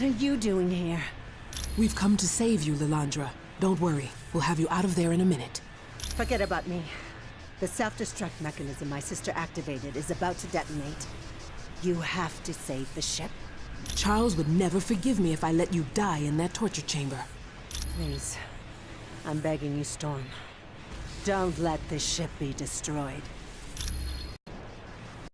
What are you doing here? We've come to save you, Lilandra. Don't worry. We'll have you out of there in a minute. Forget about me. The self-destruct mechanism my sister activated is about to detonate. You have to save the ship. Charles would never forgive me if I let you die in that torture chamber. Please. I'm begging you, Storm. Don't let this ship be destroyed.